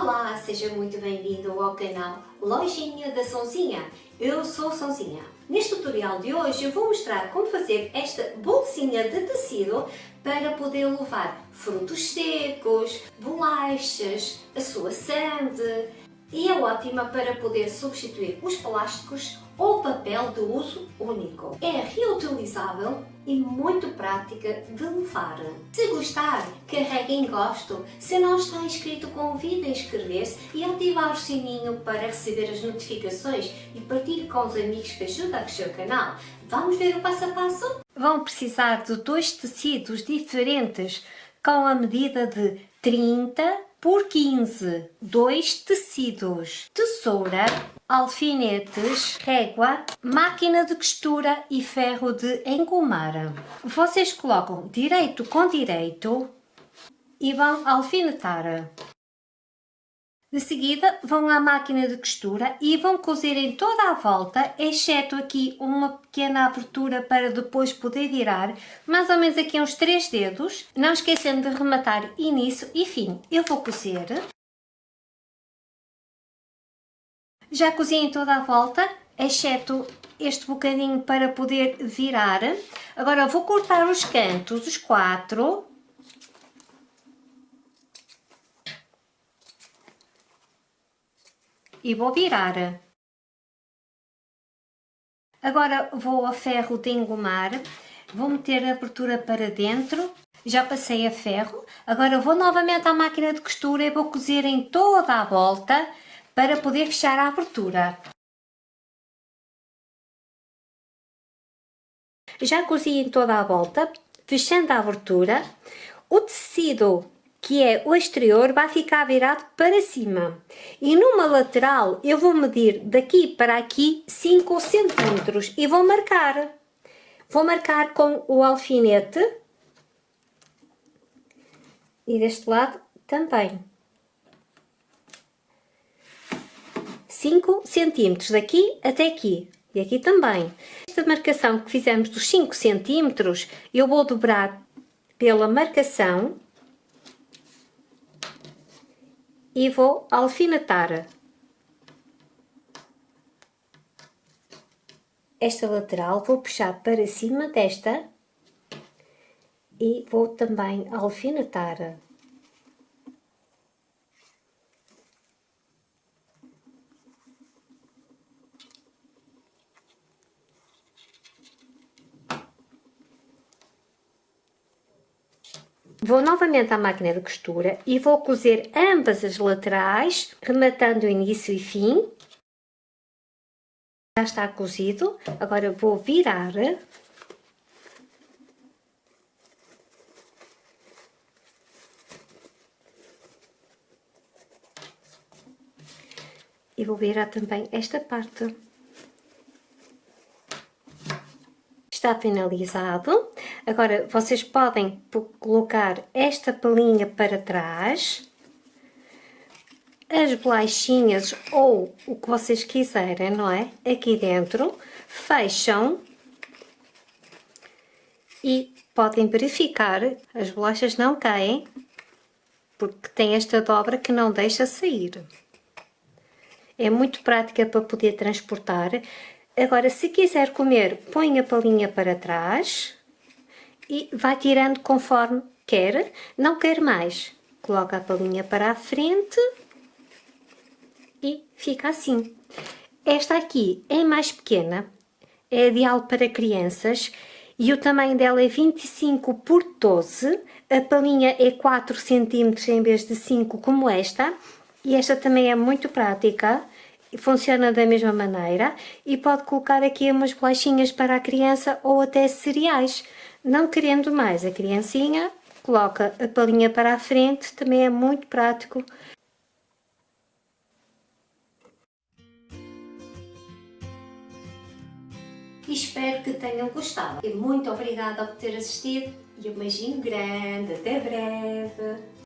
Olá, seja muito bem-vindo ao canal Lojinha da Sonzinha. Eu sou Sonzinha. Neste tutorial de hoje eu vou mostrar como fazer esta bolsinha de tecido para poder levar frutos secos, bolachas, a sua sande e é ótima para poder substituir os plásticos ou papel de uso único. É reutilizável e muito prática de levar. Se gostar, carregue em gosto. Se não está inscrito, convide a inscrever-se e ativar o sininho para receber as notificações e partilhe com os amigos que ajudam a crescer o canal. Vamos ver o passo a passo? Vão precisar de dois tecidos diferentes com a medida de 30 por 15, dois tecidos, tesoura, alfinetes, régua, máquina de costura e ferro de engomar. Vocês colocam direito com direito e vão alfinetar. De seguida vão à máquina de costura e vão cozer em toda a volta, exceto aqui uma pequena abertura para depois poder virar, mais ou menos aqui uns 3 dedos, não esquecendo de rematar início e fim. Eu vou cozer. Já cozi em toda a volta, exceto este bocadinho para poder virar. Agora vou cortar os cantos, os quatro, e vou virar. Agora vou a ferro de engomar, vou meter a abertura para dentro, já passei a ferro, agora vou novamente à máquina de costura e vou cozer em toda a volta para poder fechar a abertura. Já cozi em toda a volta, fechando a abertura, o tecido que é o exterior, vai ficar virado para cima. E numa lateral eu vou medir daqui para aqui 5 centímetros e vou marcar. Vou marcar com o alfinete e deste lado também. 5 centímetros daqui até aqui e aqui também. Esta marcação que fizemos dos 5 centímetros eu vou dobrar pela marcação e vou alfinetar. Esta lateral vou puxar para cima desta e vou também alfinetar. Vou novamente à máquina de costura e vou cozer ambas as laterais, rematando o início e fim. Já está cozido, agora vou virar. E vou virar também esta parte. Está finalizado. Agora, vocês podem colocar esta pelinha para trás, as bolachinhas ou o que vocês quiserem, não é? Aqui dentro, fecham e podem verificar, as bolachas não caem, porque tem esta dobra que não deixa sair. É muito prática para poder transportar. Agora, se quiser comer, põe a palinha para trás e vai tirando conforme quer, não quer mais. Coloca a palinha para a frente e fica assim. Esta aqui é mais pequena, é ideal para crianças e o tamanho dela é 25 por 12, a palinha é 4 cm em vez de 5 como esta. E esta também é muito prática, funciona da mesma maneira e pode colocar aqui umas bolachinhas para a criança ou até cereais. Não querendo mais a criancinha, coloca a palinha para a frente, também é muito prático. Espero que tenham gostado. E muito obrigada por ter assistido e um beijinho grande. Até breve!